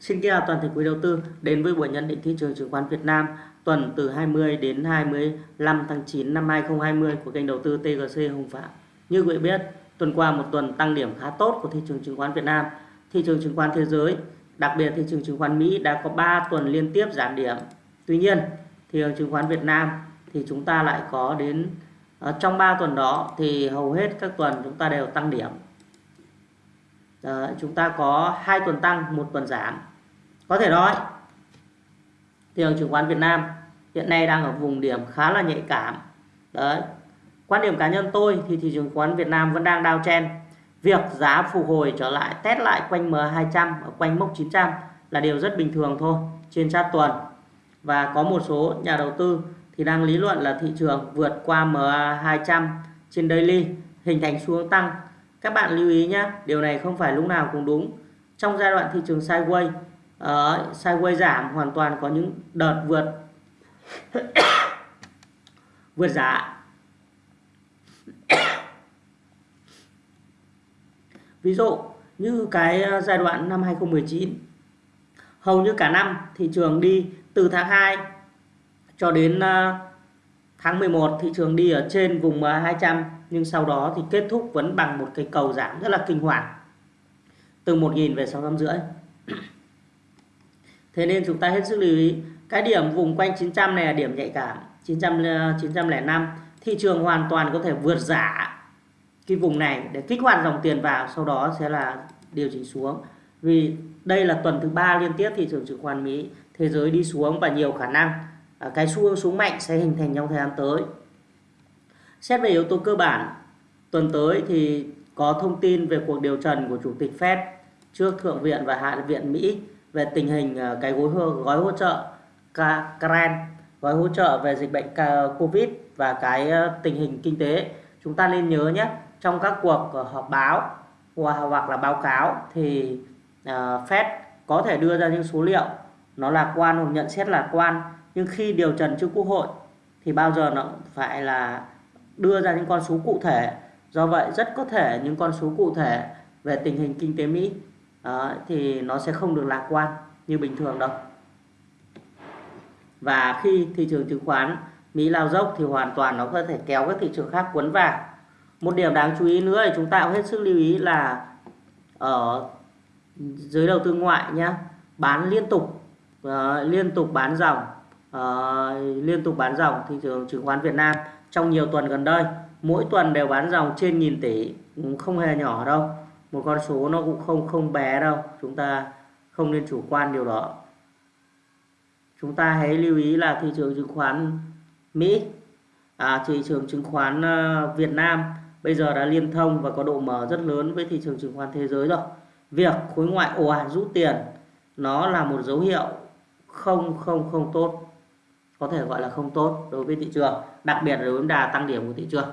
Xin kính chào toàn thể quý đầu tư đến với buổi nhận định thị trường chứng khoán Việt Nam tuần từ 20 đến 25 tháng 9 năm 2020 của kênh đầu tư TGC Hồng Phạm. Như quý vị biết, tuần qua một tuần tăng điểm khá tốt của thị trường chứng khoán Việt Nam. Thị trường chứng khoán thế giới, đặc biệt thị trường chứng khoán Mỹ đã có 3 tuần liên tiếp giảm điểm. Tuy nhiên, thị trường chứng khoán Việt Nam thì chúng ta lại có đến ờ, trong 3 tuần đó thì hầu hết các tuần chúng ta đều tăng điểm. Đấy, chúng ta có hai tuần tăng, một tuần giảm. Có thể nói thị trường chứng khoán Việt Nam hiện nay đang ở vùng điểm khá là nhạy cảm. Đấy quan điểm cá nhân tôi thì thị trường chứng khoán Việt Nam vẫn đang downtrend việc giá phục hồi trở lại test lại quanh M200 ở quanh mốc 900 là điều rất bình thường thôi trên chart tuần. Và có một số nhà đầu tư thì đang lý luận là thị trường vượt qua M200 trên daily hình thành xu hướng tăng các bạn lưu ý nhé điều này không phải lúc nào cũng đúng. Trong giai đoạn thị trường sideways uh, sideways giảm hoàn toàn có những đợt vượt vượt giá. Ví dụ như cái ờ, giai đoạn năm 2019 hầu như cả năm thị trường đi từ tháng 2 cho đến uh, tháng 11 thị trường đi ở trên vùng 200 nhưng sau đó thì kết thúc vẫn bằng một cái cầu giảm rất là kinh hoàng. Từ 1.000 về 650 Thế nên chúng ta hết sức lưu ý, cái điểm vùng quanh 900 này là điểm nhạy cảm 900 905 ờ, thị trường hoàn toàn có thể vượt giả cái vùng này để kích hoạt dòng tiền vào, sau đó sẽ là điều chỉnh xuống. Vì đây là tuần thứ ba liên tiếp thị trường chứng khoán Mỹ, thế giới đi xuống và nhiều khả năng ờ, cái xu hướng xuống mạnh sẽ hình thành trong thời gian tới xét về yếu tố cơ bản tuần tới thì có thông tin về cuộc điều trần của chủ tịch Fed trước thượng viện và hạ viện Mỹ về tình hình ờ, cái gói gói hỗ trợ CRAN, gói hỗ trợ về dịch bệnh covid và cái ờ, tình hình kinh tế. Chúng ta nên nhớ nhé trong các cuộc ờ, họp báo hoặc là báo cáo thì Fed có thể đưa ra những số liệu nó lạc quan hoặc nhận xét lạc quan nhưng khi điều trần trước quốc hội thì bao giờ nó phải là đưa ra những con số cụ thể. Do vậy rất có thể những con số cụ thể về tình hình kinh tế Mỹ đó, thì nó sẽ không được lạc quan như bình thường đâu. Và khi thị trường chứng khoán Mỹ lao dốc thì hoàn toàn nó có thể kéo các thị trường khác cuốn vào. Một điểm đáng chú ý nữa thì chúng ta cũng hết sức lưu ý là ở giới đầu tư ngoại nhé bán liên tục uh, liên tục bán dòng uh, liên tục bán dòng thị trường chứng khoán Việt Nam trong nhiều tuần gần đây. Mỗi tuần đều bán dòng trên nghìn tỷ không hề nhỏ đâu. Một con số nó cũng không không bé đâu. Chúng ta không nên chủ quan điều đó. Chúng ta hãy lưu ý là thị trường chứng khoán Mỹ à, thị trường chứng khoán ờ, Việt Nam bây giờ đã liên thông và có độ mở rất lớn với thị trường chứng khoán thế giới rồi. Việc khối ngoại ồ ạt rút tiền nó là một dấu hiệu không không không tốt. Có thể gọi là không tốt đối với thị trường đặc biệt là đối đà tăng điểm của thị trường.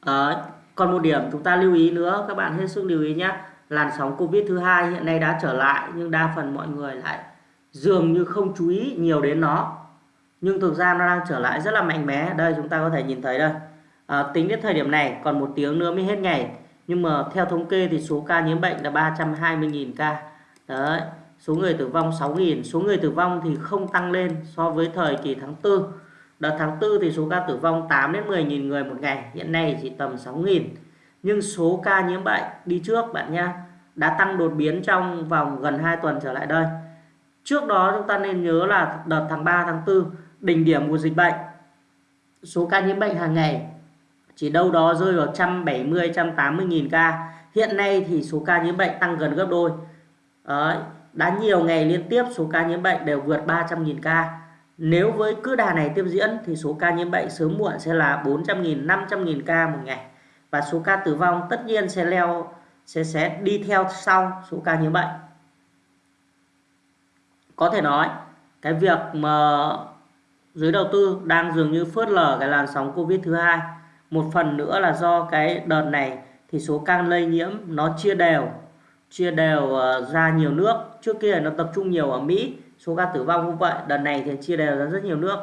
À, còn một điểm chúng ta lưu ý nữa các bạn hết sức lưu ý nhé. Làn sóng Covid thứ hai hiện nay đã trở lại nhưng đa phần mọi người lại dường như không chú ý nhiều đến nó. Nhưng thực ra nó đang trở lại rất là mạnh mẽ. Đây chúng ta có thể nhìn thấy đây. À, tính đến thời điểm này còn một tiếng nữa mới hết ngày. Nhưng mà theo thống kê thì số ca nhiễm bệnh là 320.000 ca. Đấy số người tử vong 6.000 số người tử vong thì không tăng lên so với thời kỳ tháng 4 Đợt tháng 4 thì số ca tử vong 8 đến 10.000 người một ngày, hiện nay chỉ tầm 6.000 Nhưng số ca nhiễm bệnh đi trước bạn nha, đã tăng đột biến trong vòng gần 2 tuần trở lại đây. Trước đó chúng ta nên nhớ là đợt tháng 3, tháng 4, đỉnh điểm của dịch bệnh, số ca nhiễm bệnh hàng ngày chỉ đâu đó rơi vào 170, 180 nghìn ca. Hiện nay thì số ca nhiễm bệnh tăng gần gấp đôi. Đấy, đã nhiều ngày liên tiếp số ca nhiễm bệnh đều vượt 300 nghìn ca nếu với cứ đà này tiếp diễn thì số ca nhiễm bệnh sớm muộn sẽ là 400.000, 500.000 ca một ngày. Và số ca tử vong tất nhiên sẽ leo sẽ sẽ đi theo sau số ca nhiễm bệnh. Có thể nói cái việc mà giới đầu tư đang dường như phớt lờ cái làn sóng Covid thứ hai. Một phần nữa là do cái đợt này thì số ca lây nhiễm nó chia đều, chia đều ờ, ra nhiều nước. Trước kia nó tập trung nhiều ở Mỹ số ca tử vong cũng vậy. Đợt này thì chia đều ra rất nhiều nước.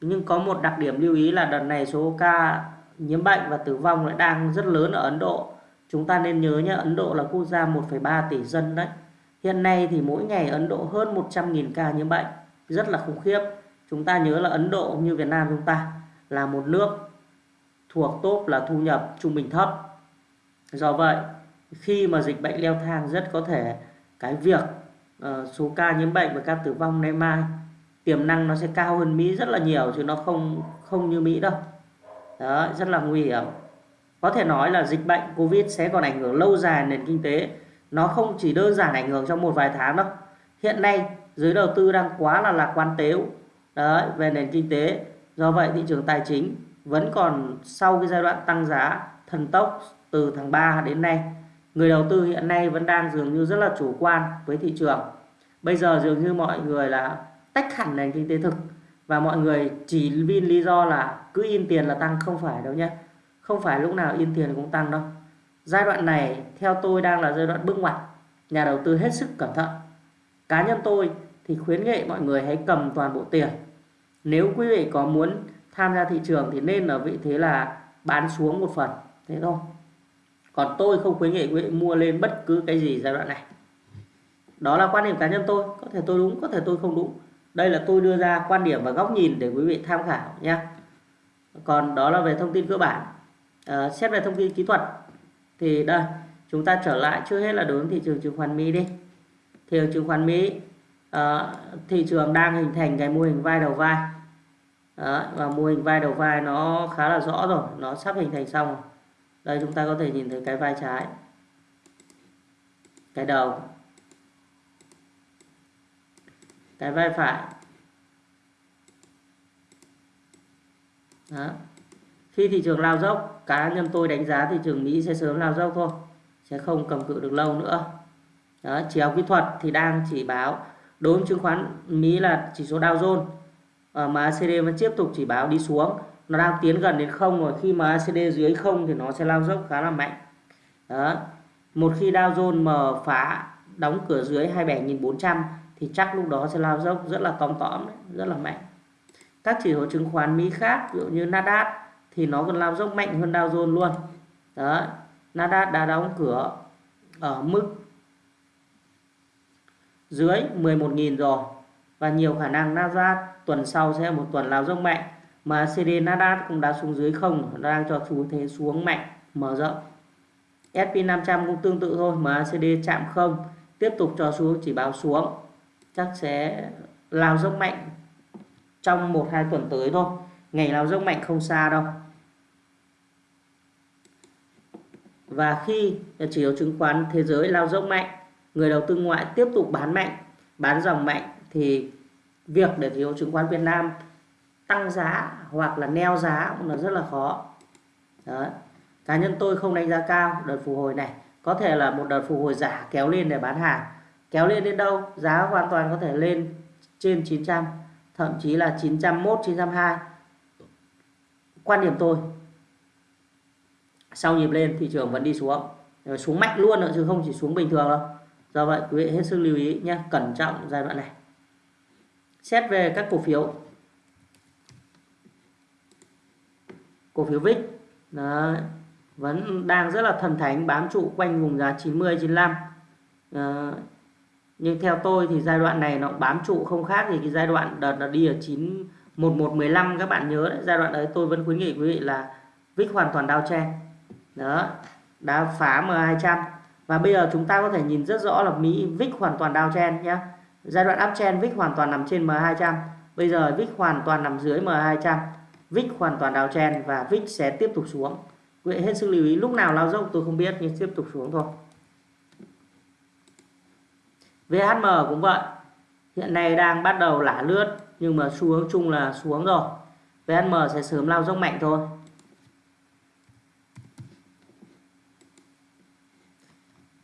Nhưng có một đặc điểm lưu ý là đợt này số ca nhiễm bệnh và tử vong lại đang rất lớn ở Ấn Độ. Chúng ta nên nhớ nhé Ấn Độ là quốc gia 1,3 tỷ dân đấy. Hiện nay thì mỗi ngày Ấn Độ hơn 100.000 ca nhiễm bệnh. Rất là khủng khiếp. Chúng ta nhớ là Ấn Độ như Việt Nam chúng ta là một nước thuộc top là thu nhập trung bình thấp. Do vậy khi mà dịch bệnh leo thang rất có thể cái việc uh, số ca nhiễm bệnh và ca tử vong nay mai tiềm năng nó sẽ cao hơn Mỹ rất là nhiều chứ nó không không như Mỹ đâu. Đó rất là nguy hiểm. Có thể nói là dịch bệnh Covid sẽ còn ảnh hưởng lâu dài nền kinh tế. Nó không chỉ đơn giản ảnh hưởng trong một vài tháng đâu. Hiện nay giới đầu tư đang quá là lạc quan tếu. Đấy về nền kinh tế. Do vậy thị trường tài chính vẫn còn sau cái giai đoạn tăng giá thần tốc từ tháng 3 đến nay người đầu tư hiện nay vẫn đang dường như rất là chủ quan với thị trường. Bây giờ dường như mọi người là tách hẳn nền kinh tế thực và mọi người chỉ vì lý do là cứ in tiền là tăng, không phải đâu nhé. Không phải lúc nào in tiền cũng tăng đâu. Giai đoạn này, theo tôi đang là giai đoạn bước ngoặt, nhà đầu tư hết sức cẩn thận. Cá nhân tôi thì khuyến nghị mọi người hãy cầm toàn bộ tiền. Nếu quý vị có muốn tham gia thị trường thì nên ở vị thế là bán xuống một phần, thế thôi còn tôi không khuyến nghị quý vị mua lên bất cứ cái gì giai đoạn này. Đó là quan điểm cá nhân tôi có thể tôi đúng có thể tôi không đúng. Đây là tôi đưa ra quan điểm và góc nhìn để quý vị tham khảo nhé còn đó là về thông tin cơ bản. À, xét về thông tin kỹ thuật thì đây chúng ta trở lại trước hết là đối với thị trường chứng khoán Mỹ đi. Thị trường chứng khoán Mỹ à, thị trường đang hình thành cái mô hình vai đầu vai. Đó, và mô hình vai đầu vai nó khá là rõ rồi nó sắp hình thành xong rồi đây chúng ta có thể nhìn thấy cái vai trái. Cái đầu. Cái vai phải. Đó. khi thị trường lao dốc cá nhân tôi đánh giá thị trường Mỹ sẽ sớm lao dốc thôi sẽ không cầm cự được lâu nữa. Đó, chiều kỹ thuật thì đang chỉ báo. Đối với chứng khoán Mỹ là chỉ số Dow Jones ờ, mà CD vẫn tiếp tục chỉ báo đi xuống nó đang tiến gần đến không rồi. Khi mà acd dưới không thì nó sẽ lao dốc khá là mạnh. Đó. Một khi Dow Jones mở phá, đóng cửa dưới 27.400 thì chắc lúc đó sẽ lao dốc rất là tóm tóm rất là mạnh. Các chỉ số chứng khoán Mỹ khác, ví dụ như Nasdaq, thì nó còn lao dốc mạnh hơn Dow Jones luôn. Đó. Nasdaq đã đóng cửa ở mức dưới 11.000 rồi. Và nhiều khả năng Nasdaq tuần sau sẽ một tuần lao dốc mạnh mà CD Nasdaq cũng đã xuống dưới không, nó đang cho xu thế xuống mạnh, mở rộng. S&P 500 cũng tương tự thôi, mà CD chạm không, tiếp tục cho xuống, chỉ báo xuống. Chắc sẽ lao dốc mạnh trong một hai tuần tới thôi. Ngày lao dốc mạnh không xa đâu. Và khi chỉ số chứng khoán thế giới lao dốc mạnh, người đầu tư ngoại tiếp tục bán mạnh, bán dòng mạnh, thì việc để chỉ số chứng khoán Việt Nam tăng giá hoặc là neo giá cũng là rất là khó. Đấy. cá nhân tôi không đánh giá cao đợt phục hồi này. Có thể là một đợt phục hồi giả kéo lên để bán hàng. Kéo lên đến đâu? Giá hoàn toàn có thể lên trên 900 thậm chí là 901 902 quan điểm tôi, sau nhịp lên thị trường vẫn đi xuống. Xuống mạnh luôn nữa chứ không chỉ xuống bình thường đâu. Do vậy quý vị hết sức lưu ý nhé, cẩn trọng giai đoạn này. Xét về các cổ phiếu cổ phiếu VIX Đấy, vẫn đang rất là thần thánh bám trụ quanh vùng giá 90 95 à, nhưng theo tôi thì giai đoạn này nó bám trụ không khác thì cái giai đoạn đợt nó đi ở 9 1115 các bạn nhớ đấy giai đoạn đấy tôi vẫn khuyến nghị quý vị là VIX hoàn toàn đao chen. Đó đã phá M200 và bây giờ chúng ta có thể nhìn rất rõ là Mỹ VIX hoàn toàn đao chen nhé giai đoạn uptrend VIX hoàn toàn nằm trên M200 bây giờ VIX hoàn toàn nằm dưới M200 vích hoàn toàn đào chen và vích sẽ tiếp tục xuống. Quý vị hết sức lưu ý, lúc nào lao dốc tôi không biết, nhưng tiếp tục xuống thôi. VHM cũng vậy. Hiện nay đang bắt đầu lả lướt, nhưng mà xu hướng chung là xuống rồi. VHM sẽ sớm lao dốc mạnh thôi.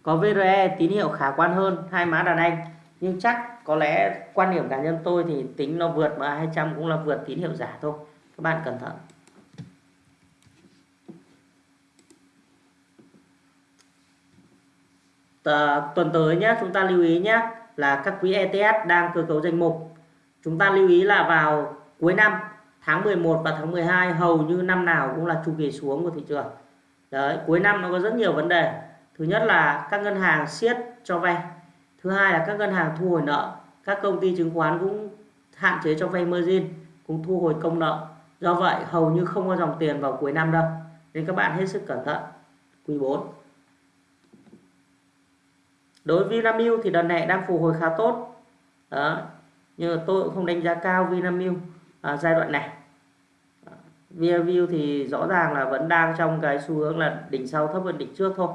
Có VRE tín hiệu khả quan hơn, hai má đàn anh. Nhưng chắc có lẽ quan điểm cá nhân tôi thì tính nó vượt mà 200 cũng là vượt tín hiệu giả thôi các bạn cẩn thận. Tờ, tuần tới nhé chúng ta lưu ý nhé là các quỹ ETF đang cơ cấu danh mục. Chúng ta lưu ý là vào cuối năm tháng 11 và tháng 12 hầu như năm nào cũng là chu kỳ xuống của thị trường. Đấy cuối năm nó có rất nhiều vấn đề. Thứ nhất là các ngân hàng siết cho vay. Thứ hai là các ngân hàng thu hồi nợ. Các công ty chứng khoán cũng hạn chế cho vay margin cũng thu hồi công nợ do vậy hầu như không có dòng tiền vào cuối năm đâu. Nên các bạn hết sức cẩn thận. Quý 4 đối với Vinamilk thì đợt này đang phục hồi khá tốt. Đó. Nhưng mà tôi cũng không đánh giá cao Vinamilk à, giai đoạn này. Vinamilk thì rõ ràng là vẫn đang trong cái xu hướng là đỉnh sau thấp hơn đỉnh trước thôi.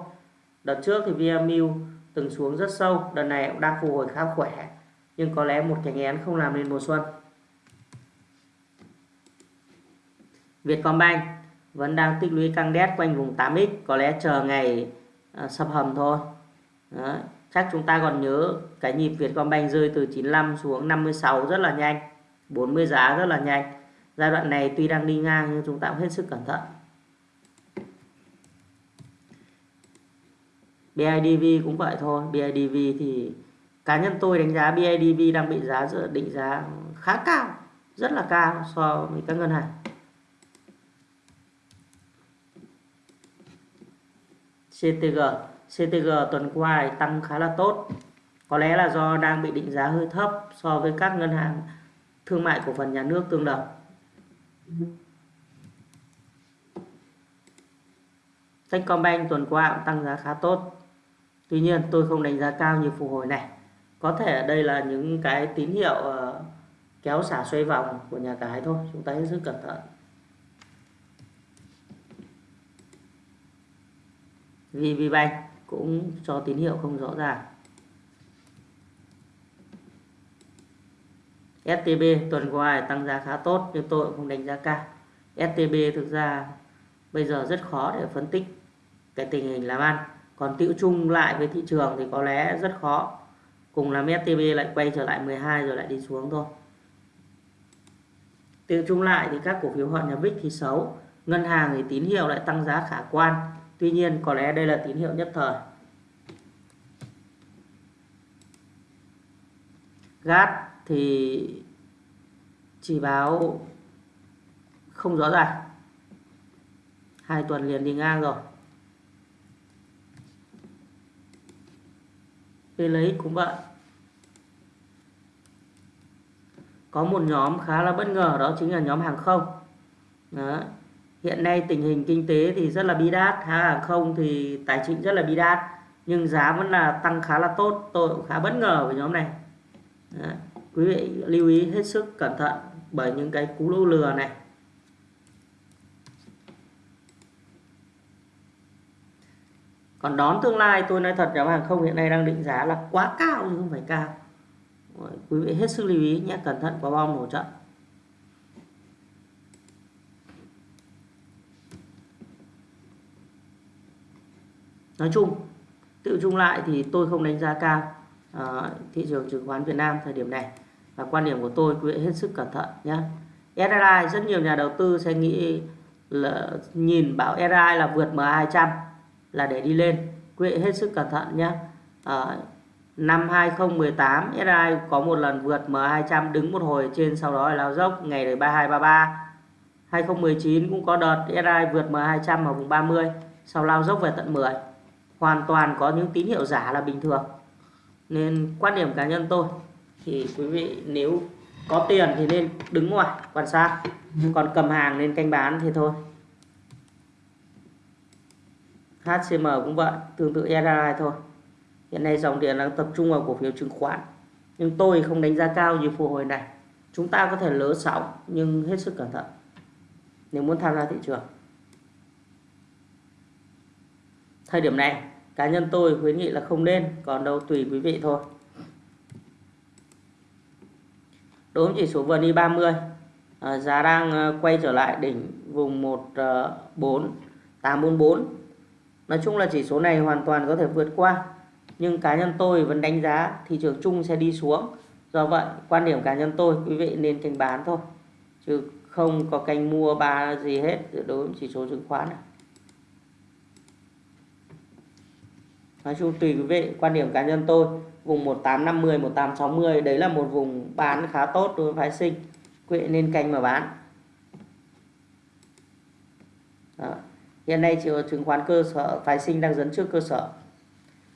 Đợt trước thì Vinamilk từng xuống rất sâu đợt này cũng đang phục hồi khá khỏe. Nhưng có lẽ một cái nghén không làm nên mùa xuân. Vietcombank vẫn đang tích lũy căng đét quanh vùng 8x có lẽ chờ ngày uh, sập hầm thôi. Đó. chắc chúng ta còn nhớ cái nhịp Vietcombank rơi từ 95 xuống 56 rất là nhanh 40 giá rất là nhanh. Giai đoạn này tuy đang đi ngang nhưng chúng ta cũng hết sức cẩn thận. BIDV cũng vậy thôi. BIDV thì cá nhân tôi đánh giá BIDV đang bị giá định giá khá cao rất là cao so với các ngân hàng. CTG CTG tuần qua tăng khá là tốt. Có lẽ là do đang bị định giá hơi thấp so với các ngân hàng thương mại cổ phần nhà nước tương đồng. Techcombank tuần qua cũng tăng giá khá tốt. Tuy nhiên, tôi không đánh giá cao như phục hồi này. Có thể đây là những cái tín hiệu ờ, kéo xả xoay vòng của nhà cái thôi. Chúng ta hết sức cẩn thận. VPBank cũng cho tín hiệu không rõ ràng. STB tuần qua tăng giá khá tốt, nhưng tôi cũng không đánh giá cao. STB thực ra bây giờ rất khó để phân tích cái tình hình làm ăn. Còn tiêu chung lại với thị trường thì có lẽ rất khó. Cùng làm STB lại quay trở lại 12 rồi lại đi xuống thôi. Tiêu chung lại thì các cổ phiếu họ nhà VIX thì xấu. Ngân hàng thì tín hiệu lại tăng giá khả quan tuy nhiên, có lẽ đây là tín hiệu nhất thời. Gas thì chỉ báo không rõ ràng. Hai tuần liền đi ngang rồi. PLX lấy cũng vậy. Có một nhóm khá là bất ngờ, đó chính là nhóm hàng không. Đó hiện nay tình hình kinh tế thì rất là bi đát hàng không thì tài chính rất là bi đát, nhưng giá vẫn là tăng khá là tốt, tôi cũng khá bất ngờ với nhóm này. Đấy. quý vị lưu ý hết sức cẩn thận bởi những cái cú lô lừa này. Còn đón tương lai, tôi nói thật, nhóm hàng không hiện nay đang định giá là quá cao nhưng không phải cao. Quý vị hết sức lưu ý nhé, cẩn thận quả bom nổ trận nói chung tự chung lại thì tôi không đánh giá cao uh, thị trường chứng khoán Việt Nam thời điểm này. Và quan điểm của tôi quý vị hết sức cẩn thận nhé SRI rất nhiều nhà đầu tư sẽ nghĩ là nhìn bảo SRI là vượt MA200 là để đi lên. Quý vị hết sức cẩn thận nhé à, ờ, năm 2018 SRI có một lần vượt M200 đứng một hồi trên sau đó là lao dốc ngày đời 3233 2019 cũng có đợt SRI vượt M200 ở vùng 30 sau lao dốc về tận 10 hoàn toàn có những tín hiệu giả là bình thường. Nên quan điểm cá nhân tôi thì quý vị nếu có tiền thì nên đứng ngoài quan sát. Còn cầm hàng nên canh bán thì thôi. HCM cũng vậy tương tự SRI thôi. Hiện nay dòng tiền đang tập trung vào cổ phiếu chứng khoán. Nhưng tôi không đánh giá cao như phục hồi này. Chúng ta có thể lỡ sóng nhưng hết sức cẩn thận. Nếu muốn tham gia thị trường thời điểm này cá nhân tôi khuyến nghị là không nên còn đâu tùy quý vị thôi. Đối với chỉ số VN 30 à, ờ, giá đang ờ, quay trở lại đỉnh vùng 14844 ờ, Nói chung là chỉ số này hoàn toàn có thể vượt qua nhưng cá nhân tôi vẫn đánh giá thị trường chung sẽ đi xuống. Do vậy quan điểm cá nhân tôi quý vị nên canh bán thôi chứ không có canh mua ba gì hết đối với chỉ số chứng khoán này. Nói chung tùy quý vị, quan điểm cá nhân tôi, vùng 1850 1860 đấy là một vùng bán khá tốt đối với phái sinh, quý vị nên canh mà bán. Đó. Hiện nay chỉ chứng khoán cơ sở, phái sinh đang dẫn trước cơ sở.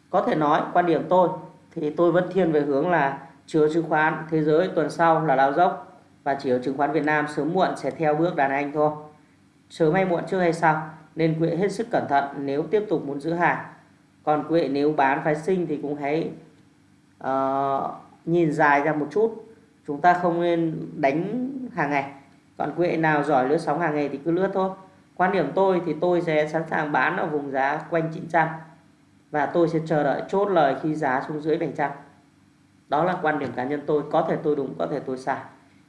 Có thể nói, quan điểm tôi thì tôi vẫn thiên về hướng là chiều chứng khoán thế giới tuần sau là lao dốc và chiều chứng khoán Việt Nam sớm muộn sẽ theo bước đàn anh thôi. Sớm hay muộn, trước hay sau, nên quý hết sức cẩn thận nếu tiếp tục muốn giữ hàng còn quý vị nếu bán phái sinh thì cũng hãy uh, nhìn dài ra một chút. Chúng ta không nên đánh hàng ngày. Còn quý vị nào giỏi lướt sóng hàng ngày thì cứ lướt thôi. Quan điểm tôi thì tôi sẽ sẵn sàng bán ở vùng giá quanh 900 và tôi sẽ chờ đợi chốt lời khi giá xuống dưới 700 đó là quan điểm cá nhân tôi. Có thể tôi đúng có thể tôi sai.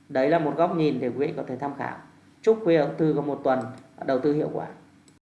Đấy là một góc nhìn để quý vị có thể tham khảo. Chúc quý đầu tư có một tuần đầu tư hiệu quả.